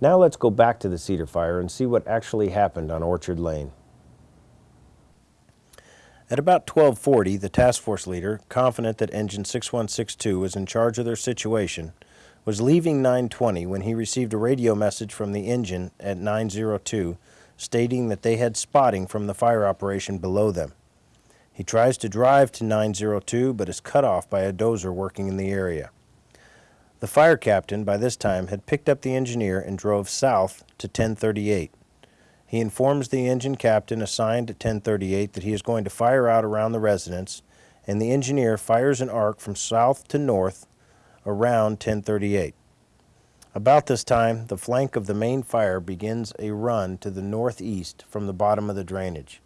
Now let's go back to the Cedar Fire and see what actually happened on Orchard Lane. At about 1240, the task force leader, confident that engine 6162 was in charge of their situation, was leaving 920 when he received a radio message from the engine at 902 stating that they had spotting from the fire operation below them. He tries to drive to 902 but is cut off by a dozer working in the area. The fire captain by this time had picked up the engineer and drove south to 1038. He informs the engine captain assigned at 1038 that he is going to fire out around the residence and the engineer fires an arc from south to north around 1038. About this time, the flank of the main fire begins a run to the northeast from the bottom of the drainage.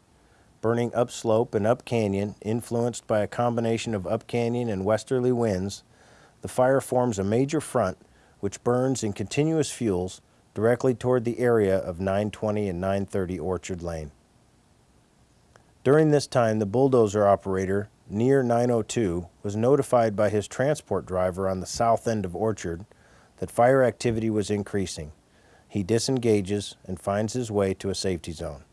Burning upslope and up canyon, influenced by a combination of up canyon and westerly winds, the fire forms a major front which burns in continuous fuels directly toward the area of 920 and 930 Orchard Lane. During this time, the bulldozer operator near 902 was notified by his transport driver on the south end of Orchard that fire activity was increasing. He disengages and finds his way to a safety zone.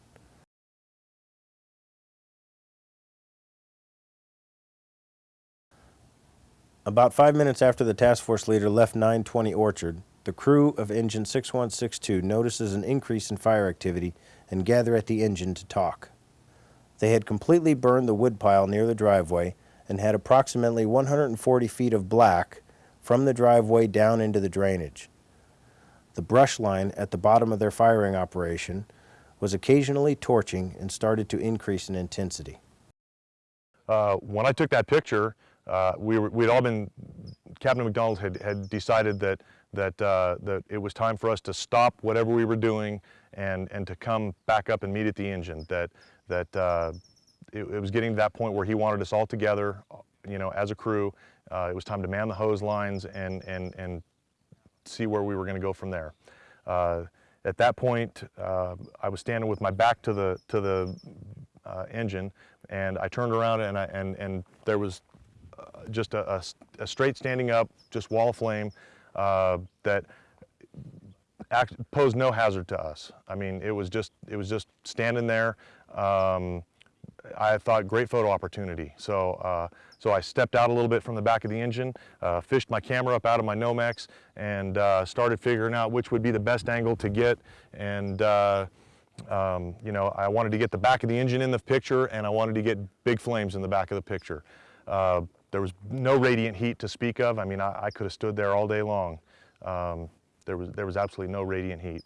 About five minutes after the task force leader left 920 Orchard, the crew of engine 6162 notices an increase in fire activity and gather at the engine to talk. They had completely burned the woodpile near the driveway and had approximately 140 feet of black from the driveway down into the drainage. The brush line at the bottom of their firing operation was occasionally torching and started to increase in intensity. Uh, when I took that picture, uh, we were, we'd all been, Captain McDonald had, had decided that that, uh, that it was time for us to stop whatever we were doing and, and to come back up and meet at the engine, that, that uh, it, it, was getting to that point where he wanted us all together, you know, as a crew. Uh, it was time to man the hose lines and, and, and see where we were going to go from there. Uh, at that point, uh, I was standing with my back to the, to the uh, engine and I turned around and, I, and, and there was just a, a, a straight standing up, just wall of flame uh, that act, posed no hazard to us. I mean, it was just, it was just standing there. Um, I thought great photo opportunity. So, uh, so I stepped out a little bit from the back of the engine, uh, fished my camera up out of my Nomex, and uh, started figuring out which would be the best angle to get. And uh, um, you know, I wanted to get the back of the engine in the picture, and I wanted to get big flames in the back of the picture. There was no radiant heat to speak of. I mean, I, I could have stood there all day long. Um, there, was, there was absolutely no radiant heat.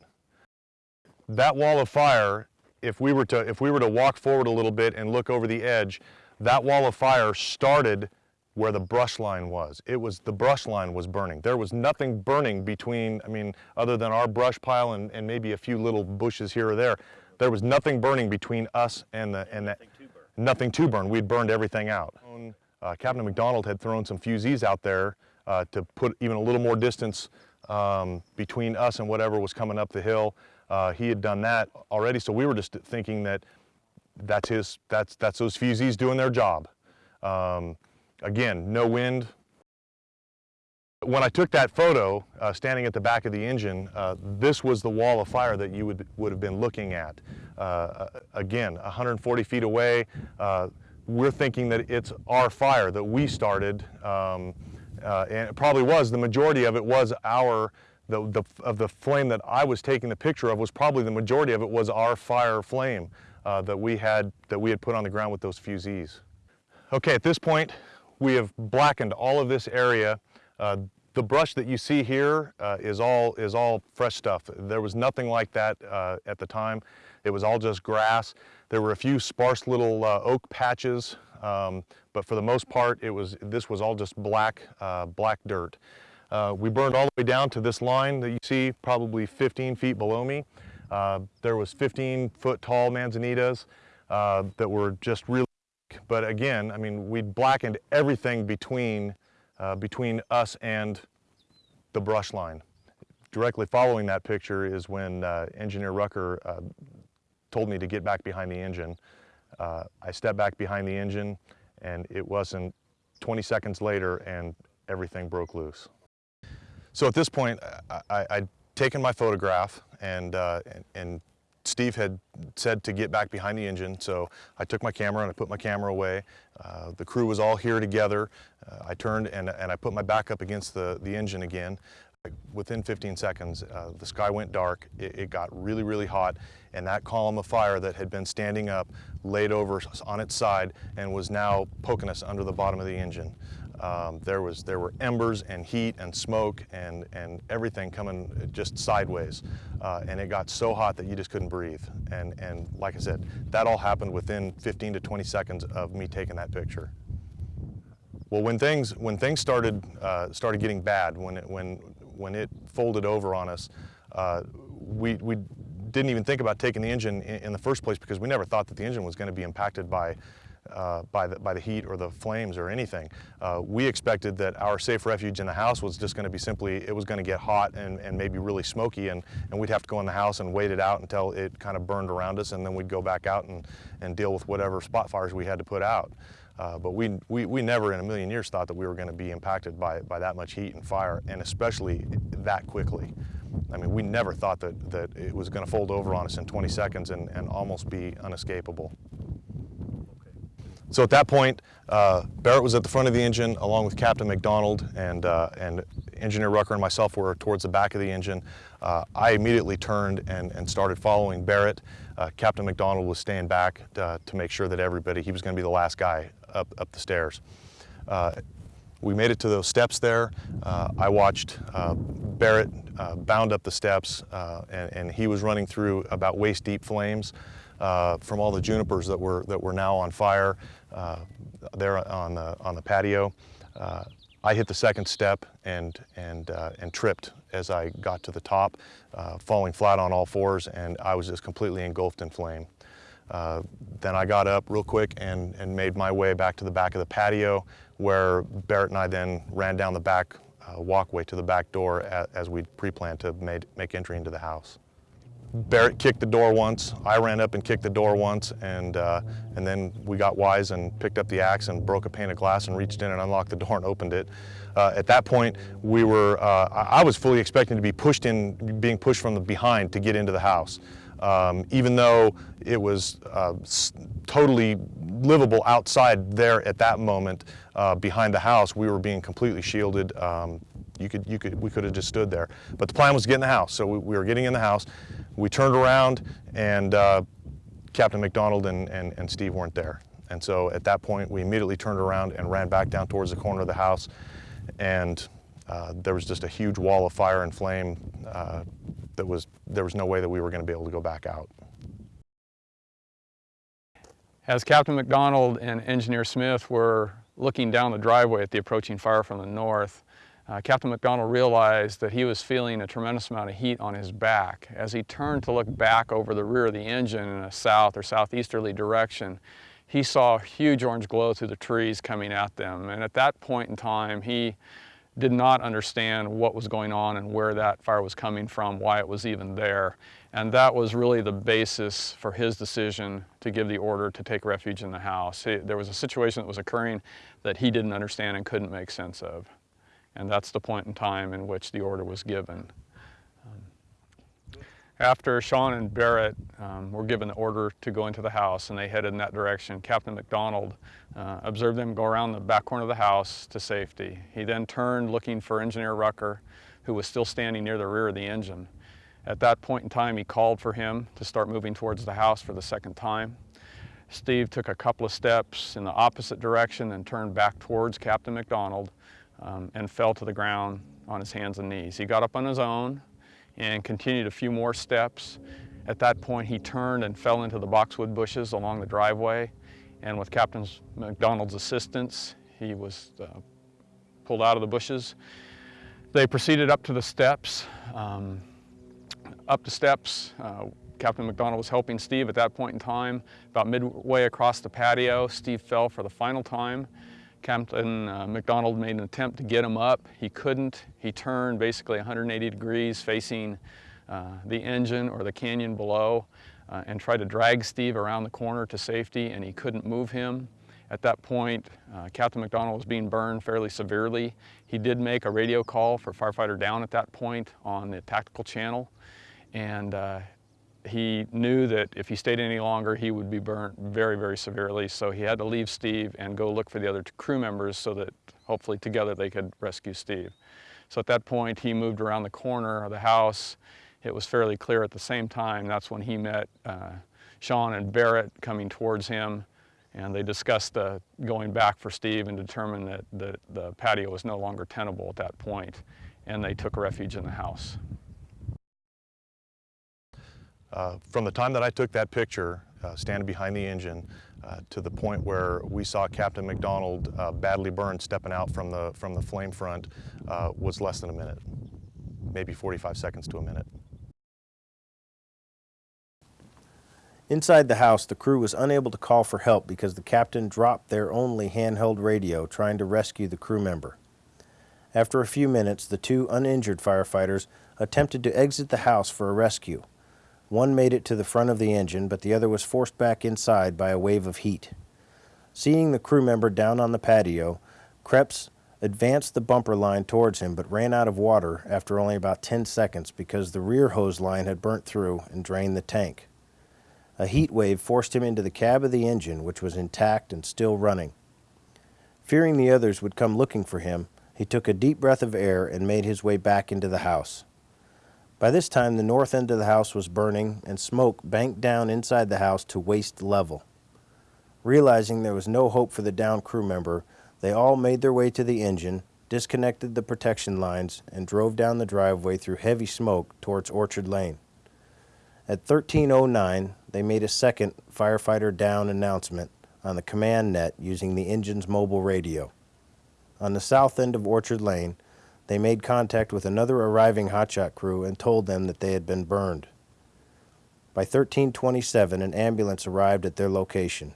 That wall of fire, if we, were to, if we were to walk forward a little bit and look over the edge, that wall of fire started where the brush line was. It was, the brush line was burning. There was nothing burning between, I mean, other than our brush pile and, and maybe a few little bushes here or there. There was nothing burning between us and the, and that, nothing to burn. Nothing to burn. We'd burned everything out. Uh, Captain McDonald had thrown some fusees out there uh, to put even a little more distance um, between us and whatever was coming up the hill. Uh, he had done that already, so we were just thinking that that's his, that's, that's those fusees doing their job. Um, again, no wind. When I took that photo, uh, standing at the back of the engine, uh, this was the wall of fire that you would, would have been looking at. Uh, again, 140 feet away, we're thinking that it's our fire that we started, um, uh, and it probably was. The majority of it was our, the, the, of the flame that I was taking the picture of was probably the majority of it was our fire flame uh, that we had that we had put on the ground with those fusees. Okay, at this point, we have blackened all of this area. Uh, the brush that you see here uh, is all is all fresh stuff. There was nothing like that uh, at the time. It was all just grass. There were a few sparse little uh, oak patches, um, but for the most part, it was this was all just black, uh, black dirt. Uh, we burned all the way down to this line that you see, probably 15 feet below me. Uh, there was 15 foot tall manzanitas uh, that were just really, but again, I mean, we blackened everything between, uh, between us and the brush line. Directly following that picture is when Engineer Rucker told me to get back behind the engine. Uh, I stepped back behind the engine and it wasn't 20 seconds later and everything broke loose. So at this point, I, I taken my photograph and, uh, and, and Steve had said to get back behind the engine, so I took my camera and I put my camera away. Uh, the crew was all here together. Uh, I turned and, and I put my back up against the, the engine again. Within 15 seconds, uh, the sky went dark, it, it, got really, really hot, and that column of fire that had been standing up laid over on its side and was now poking us under the bottom of the engine. Um, there, was, there were embers and heat and smoke and, and everything coming just sideways. Uh, and it got so hot that you just couldn't breathe. And, and like I said, that all happened within 15 to 20 seconds of me taking that picture. Well, when things, when things started, uh, started getting bad, when it, when, when it folded over on us, uh, we, we didn't even think about taking the engine in, in, the first place because we never thought that the engine was going to be impacted by uh, by, the, by the heat or the flames or anything. Uh, we expected that our safe refuge in the house was just going to be simply, it was going to get hot and, and maybe really smoky and, and we'd have to go in the house and wait it out until it kind of burned around us and then we'd go back out and, and deal with whatever spot fires we had to put out. Uh, but we, we, we never in a million years thought that we were going to be impacted by, by that much heat and fire and especially that quickly. I mean, we never thought that, that it was going to fold over on us in 20 seconds and, and almost be unescapable. So at that point, uh, Barrett was at the front of the engine along with Captain McDonald and, uh, and Engineer Rucker and myself were towards the back of the engine. Uh, I immediately turned and, and started following Barrett. Uh, Captain McDonald was staying back uh, to make sure that everybody, he was going to be the last guy up, up the stairs. Uh, we made it to those steps there. I watched Barrett bound up the steps and, and he was running through about waist deep flames. Uh, from all the junipers that were that were now on fire uh, there on the, on the patio. Uh, I hit the second step and, and, uh, and tripped as I got to the top, uh, falling flat on all fours, and I was just completely engulfed in flame. Uh, then I got up real quick and, and made my way back to the back of the patio where Barrett and I then ran down the back uh, walkway to the back door as, as we pre-planned to made, make entry into the house. Barrett kicked the door once. I ran up and kicked the door once, and uh, and then we got wise and picked up the axe and broke a pane of glass and reached in and unlocked the door and opened it. Uh, at that point, we were. Uh, I was fully expecting to be pushed in, being pushed from the behind to get into the house. Um, even though it was uh, totally livable outside there at that moment uh, behind the house, we were being completely shielded. Um, you could, you could, we could have just stood there. But the plan was to get in the house, so we, we were getting in the house. We turned around and uh, Captain McDonald and, and, and Steve weren't there. And so at that point, we immediately turned around and ran back down towards the corner of the house. And uh, there was just a huge wall of fire and flame uh, that was, there was no way that we were going to be able to go back out. As Captain McDonald and Engineer Smith were looking down the driveway at the approaching fire from the north, uh, Captain McDonald realized that he was feeling a tremendous amount of heat on his back. As he turned to look back over the rear of the engine in a south or southeasterly direction, he saw a huge orange glow through the trees coming at them. And at that point in time, he did not understand what was going on and where that fire was coming from, why it was even there. And that was really the basis for his decision to give the order to take refuge in the house. He, there was a situation that was occurring that he didn't understand and couldn't make sense of. And that's the point in time in which the order was given. After Sean and Barrett um, were given the order to go into the house and they headed in that direction, Captain McDonald uh, observed them go around the back corner of the house to safety. He then turned looking for Engineer Rucker, who was still standing near the rear of the engine. At that point in time, he called for him to start moving towards the house for the second time. Steve took a couple of steps in the opposite direction and turned back towards Captain McDonald um, and fell to the ground on his hands and knees. He got up on his own and continued a few more steps. At that point, he turned and fell into the boxwood bushes along the driveway. And with Captain McDonald's assistance, he was uh, pulled out of the bushes. They proceeded up to the steps. Um, up the steps, uh, Captain McDonald was helping Steve at that point in time. About midway across the patio, Steve fell for the final time. Captain uh, McDonald made an attempt to get him up. He couldn't. He turned basically 180 degrees facing uh, the engine or the canyon below uh, and tried to drag Steve around the corner to safety and he couldn't move him. At that point, uh, Captain McDonald was being burned fairly severely. He did make a radio call for firefighter down at that point on the tactical channel, and uh, he knew that if he stayed any longer, he would be burnt very, very severely. So he had to leave Steve and go look for the other crew members so that hopefully together they could rescue Steve. So at that point, he moved around the corner of the house. It was fairly clear at the same time. That's when he met uh, Sean and Barrett coming towards him and they discussed uh, going back for Steve and determined that the, the patio was no longer tenable at that point, and they took refuge in the house. Uh, from the time that I took that picture, uh, standing behind the engine, uh, to the point where we saw Captain McDonald uh, badly burned stepping out from the, from the flame front uh, was less than a minute, maybe 45 seconds to a minute. Inside the house, the crew was unable to call for help because the captain dropped their only handheld radio trying to rescue the crew member. After a few minutes, the two uninjured firefighters attempted to exit the house for a rescue. One made it to the front of the engine, but the other was forced back inside by a wave of heat. Seeing the crew member down on the patio, Krebs advanced the bumper line towards him but ran out of water after only about 10 seconds because the rear hose line had burnt through and drained the tank. A heat wave forced him into the cab of the engine, which was intact and still running. Fearing the others would come looking for him, he took a deep breath of air and made his way back into the house. By this time, the north end of the house was burning and smoke banked down inside the house to waist level. Realizing there was no hope for the downed crew member, they all made their way to the engine, disconnected the protection lines, and drove down the driveway through heavy smoke towards Orchard Lane. At 1309, they made a second firefighter down announcement on the command net using the engine's mobile radio. On the south end of Orchard Lane, they made contact with another arriving hotshot crew and told them that they had been burned. By 1327, an ambulance arrived at their location.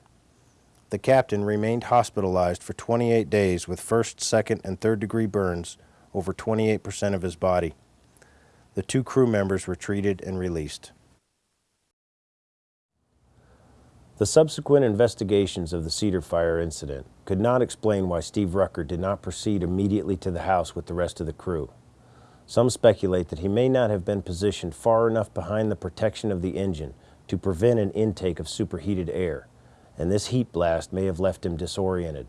The captain remained hospitalized for 28 days with first, second, and third degree burns over 28% of his body. The two crew members were treated and released. The subsequent investigations of the Cedar Fire incident could not explain why Steve Rucker did not proceed immediately to the house with the rest of the crew. Some speculate that he may not have been positioned far enough behind the protection of the engine to prevent an intake of superheated air, and this heat blast may have left him disoriented.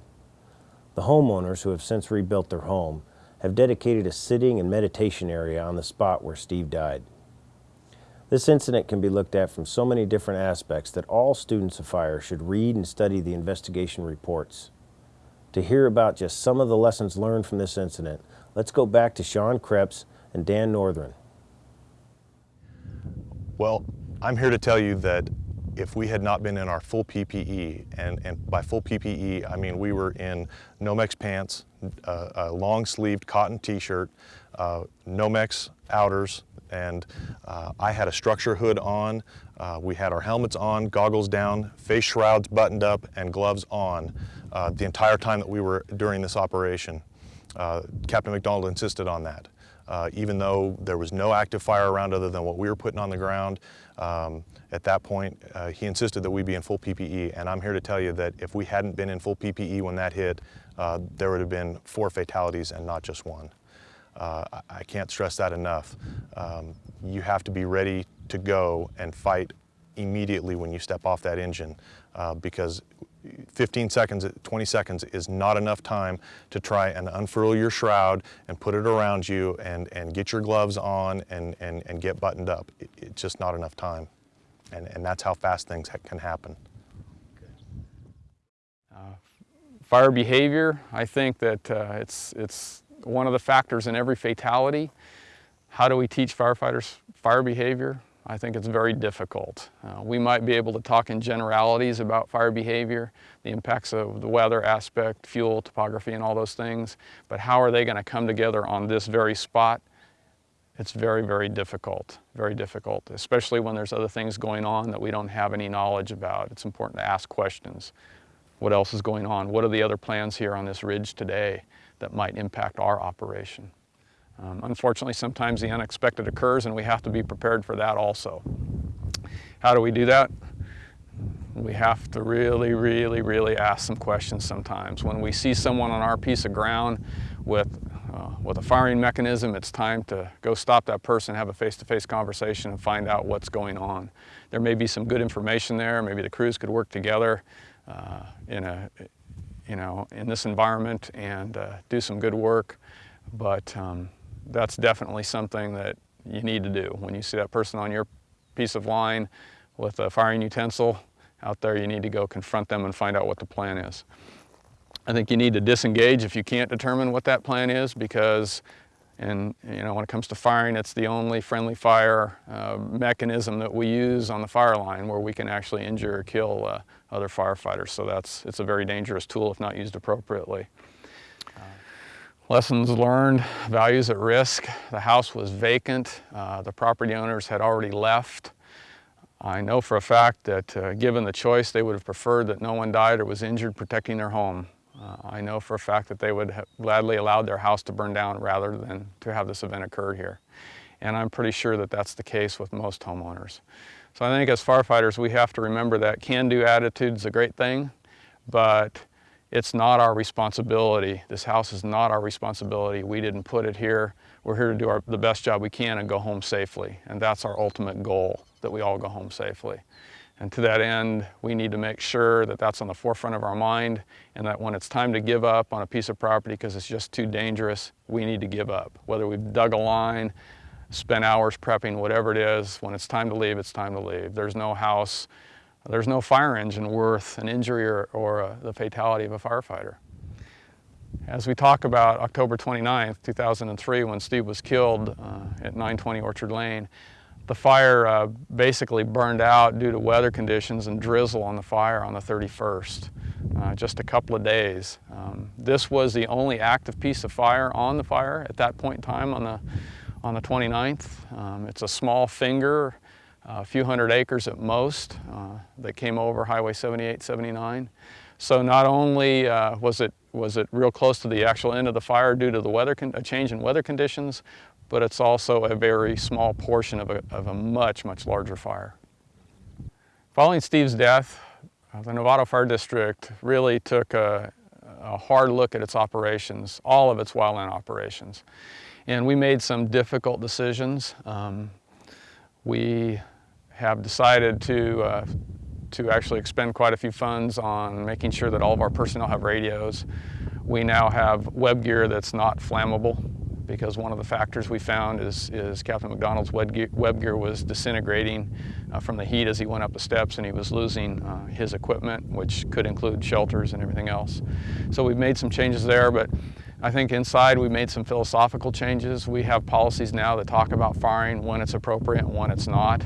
The homeowners, who have since rebuilt their home, have dedicated a sitting and meditation area on the spot where Steve died. This incident can be looked at from so many different aspects that all students of fire should read and study the investigation reports. To hear about just some of the lessons learned from this incident, let's go back to Sean Krebs and Dan Northern. Well, I'm here to tell you that if we had not been in our full PPE, and, and by full PPE, I mean we were in Nomex pants, uh, a long-sleeved cotton t-shirt, uh, Nomex outers, and uh, I had a structure hood on. Uh, we had our helmets on, goggles down, face shrouds buttoned up, and gloves on uh, the entire time that we were during this operation. Uh, Captain McDonald insisted on that. Uh, even though there was no active fire around other than what we were putting on the ground, um, at that point, uh, he insisted that we be in full PPE. And I'm here to tell you that if we hadn't been in full PPE when that hit, there would have been four fatalities and not just one. Uh, I can't stress that enough. Um, you have to be ready to go and fight immediately when you step off that engine uh, because 15 seconds, 20 seconds is not enough time to try and unfurl your shroud and put it around you and, and get your gloves on and, and, and get buttoned up. It, it's just not enough time. And, and that's how fast things ha can happen. Uh, fire behavior, I think that uh, it's, it's one of the factors in every fatality. How do we teach firefighters fire behavior? I think it's very difficult. Uh, we might be able to talk in generalities about fire behavior, the impacts of the weather aspect, fuel, topography, and all those things, but how are they going to come together on this very spot? It's very, very difficult, very difficult, especially when there's other things going on that we don't have any knowledge about. It's important to ask questions. What else is going on? What are the other plans here on this ridge today? That might impact our operation. Um, unfortunately, sometimes the unexpected occurs and we have to be prepared for that also. How do we do that? We have to really, really, really ask some questions sometimes. When we see someone on our piece of ground with, uh, with a firing mechanism, it's time to go stop that person, have a face-to-face -face conversation and find out what's going on. There may be some good information there, maybe the crews could work together uh, in, a, you know, in this environment and uh, do some good work, but um, that's definitely something that you need to do. When you see that person on your piece of line with a firing utensil, out there, you need to go confront them and find out what the plan is. I think you need to disengage if you can't determine what that plan is because and you know, when it comes to firing, it's the only friendly fire uh, mechanism that we use on the fire line where we can actually injure or kill uh, other firefighters. So that's, it's a very dangerous tool if not used appropriately. Uh, lessons learned, values at risk. The house was vacant. Uh, the property owners had already left. I know for a fact that uh, given the choice, they would have preferred that no one died or was injured protecting their home. Uh, I know for a fact that they would have gladly allowed their house to burn down rather than to have this event occur here. And I'm pretty sure that that's the case with most homeowners. So I think as firefighters, we have to remember that can-do attitude is a great thing, but it's not our responsibility. This house is not our responsibility. We didn't put it here. We're here to do our, the best job we can and go home safely. And that's our ultimate goal, that we all go home safely. And to that end, we need to make sure that that's on the forefront of our mind and that when it's time to give up on a piece of property because it's just too dangerous, we need to give up. Whether we've dug a line, spent hours prepping, whatever it is, when it's time to leave, it's time to leave. There's no house, there's no fire engine worth an injury or, or uh, the fatality of a firefighter. As we talk about October 29th, 2003, when Steve was killed uh, at 920 Orchard Lane, the fire uh, basically burned out due to weather conditions and drizzle on the fire on the 31st, uh, just a couple of days. Um, this was the only active piece of fire on the fire at that point in time on the, on the 29th. Um, it's a small finger, a few hundred acres at most uh, that came over Highway 78, 79. So not only uh, was it was it real close to the actual end of the fire due to the weather a change in weather conditions, but it's also a very small portion of a, of a much, much larger fire. Following Steve's death, uh, the Novato Fire District really took a, a hard look at its operations, all of its wildland operations. And we made some difficult decisions. Um, we have decided to, uh, to actually expend quite a few funds on making sure that all of our personnel have radios. We now have web gear that's not flammable because one of the factors we found is, is Captain McDonald's web gear, web gear was disintegrating uh, from the heat as he went up the steps and he was losing uh, his equipment, which could include shelters and everything else. So we've made some changes there, but I think inside we made some philosophical changes. We have policies now that talk about firing when it's appropriate and when it's not.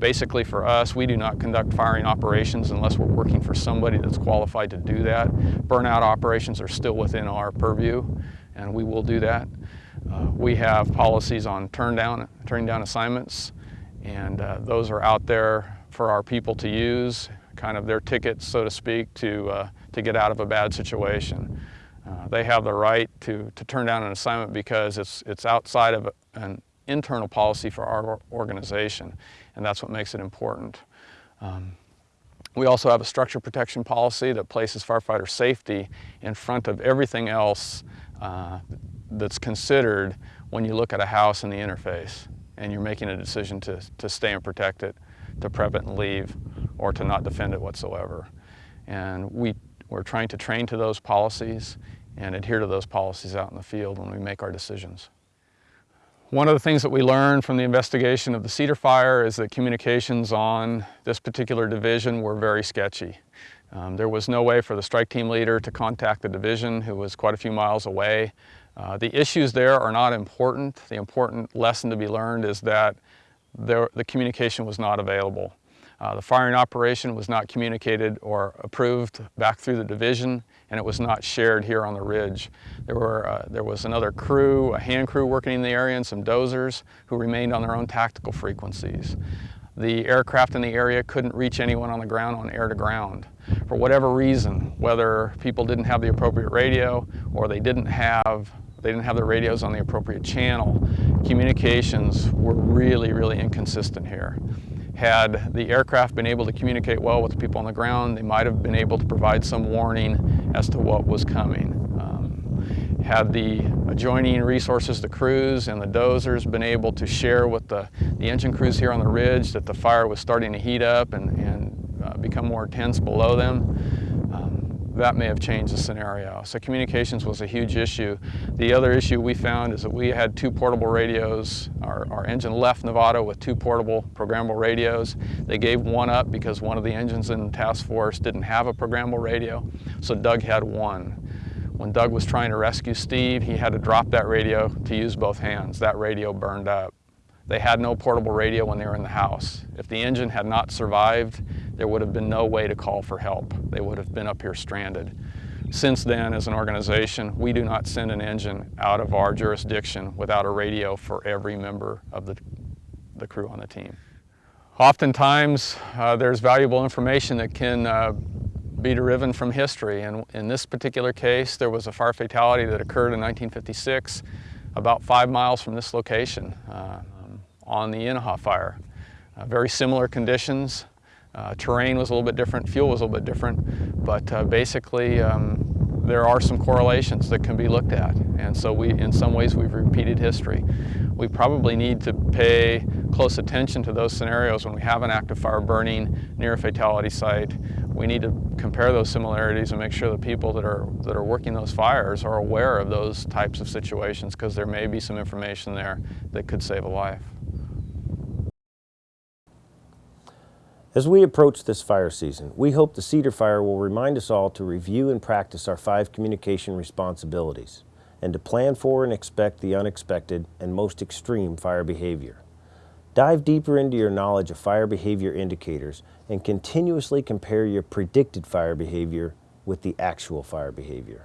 Basically for us, we do not conduct firing operations unless we're working for somebody that's qualified to do that. Burnout operations are still within our purview and we will do that. Uh, we have policies on turn down, turning down assignments, and uh, those are out there for our people to use, kind of their tickets, so to speak, to, uh, to get out of a bad situation. Uh, they have the right to, to turn down an assignment because it's, it's outside of an internal policy for our organization, and that's what makes it important. Um, we also have a structure protection policy that places firefighter safety in front of everything else uh, that's considered when you look at a house in the interface and you're making a decision to, to stay and protect it, to prep it and leave, or to not defend it whatsoever. And we, we're trying to train to those policies and adhere to those policies out in the field when we make our decisions. One of the things that we learned from the investigation of the Cedar Fire is that communications on this particular division were very sketchy. Um, there was no way for the strike team leader to contact the division who was quite a few miles away uh, the issues there are not important. The important lesson to be learned is that there, the communication was not available. Uh, the firing operation was not communicated or approved back through the division and it was not shared here on the ridge. There, were, uh, there was another crew, a hand crew working in the area and some dozers who remained on their own tactical frequencies. The aircraft in the area couldn't reach anyone on the ground on air to ground. For whatever reason, whether people didn't have the appropriate radio or they didn't have they didn't have the radios on the appropriate channel. Communications were really, really inconsistent here. Had the aircraft been able to communicate well with the people on the ground, they might have been able to provide some warning as to what was coming. Um, had the adjoining resources, the crews and the dozers, been able to share with the, the engine crews here on the ridge that the fire was starting to heat up and, and uh, become more intense below them, that may have changed the scenario. So communications was a huge issue. The other issue we found is that we had two portable radios. Our, our engine left Novato with two portable programmable radios. They gave one up because one of the engines in the task force didn't have a programmable radio, so Doug had one. When Doug was trying to rescue Steve, he had to drop that radio to use both hands. That radio burned up. They had no portable radio when they were in the house. If the engine had not survived, there would have been no way to call for help. They would have been up here stranded. Since then, as an organization, we do not send an engine out of our jurisdiction without a radio for every member of the, the crew on the team. Oftentimes, uh, there's valuable information that can uh, be derived from history. And in this particular case, there was a fire fatality that occurred in 1956 about five miles from this location uh, on the Inaja fire. Uh, very similar conditions. Uh, terrain was a little bit different, fuel was a little bit different, but uh, basically um, there are some correlations that can be looked at. And so we, in some ways, we've repeated history. We probably need to pay close attention to those scenarios when we have an active fire burning near a fatality site. We need to compare those similarities and make sure the people that are, that are working those fires are aware of those types of situations because there may be some information there that could save a life. As we approach this fire season, we hope the Cedar Fire will remind us all to review and practice our five communication responsibilities and to plan for and expect the unexpected and most extreme fire behavior. Dive deeper into your knowledge of fire behavior indicators and continuously compare your predicted fire behavior with the actual fire behavior.